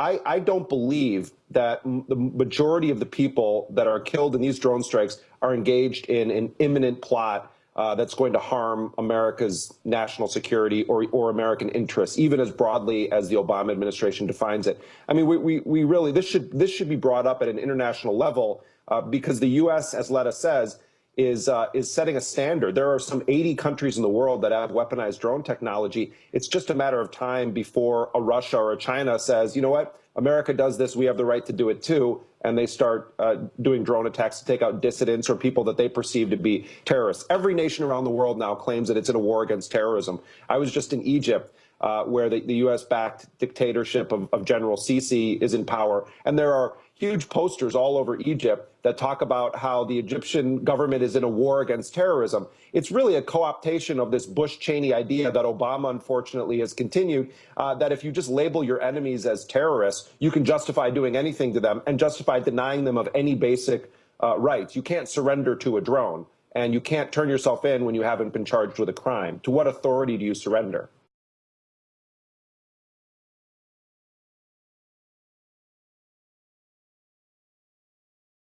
I, I don't believe that the majority of the people that are killed in these drone strikes are engaged in an imminent plot uh, that's going to harm America's national security or, or American interests, even as broadly as the Obama administration defines it. I mean, we, we, we really, this should, this should be brought up at an international level uh, because the U.S., as Letta says, is uh, is setting a standard. There are some 80 countries in the world that have weaponized drone technology. It's just a matter of time before a Russia or a China says, you know what, America does this, we have the right to do it too, and they start uh, doing drone attacks to take out dissidents or people that they perceive to be terrorists. Every nation around the world now claims that it's in a war against terrorism. I was just in Egypt. Uh, where the, the U.S.-backed dictatorship of, of General Sisi is in power, and there are huge posters all over Egypt that talk about how the Egyptian government is in a war against terrorism. It's really a co-optation of this Bush-Cheney idea that Obama, unfortunately, has continued, uh, that if you just label your enemies as terrorists, you can justify doing anything to them and justify denying them of any basic uh, rights. You can't surrender to a drone, and you can't turn yourself in when you haven't been charged with a crime. To what authority do you surrender?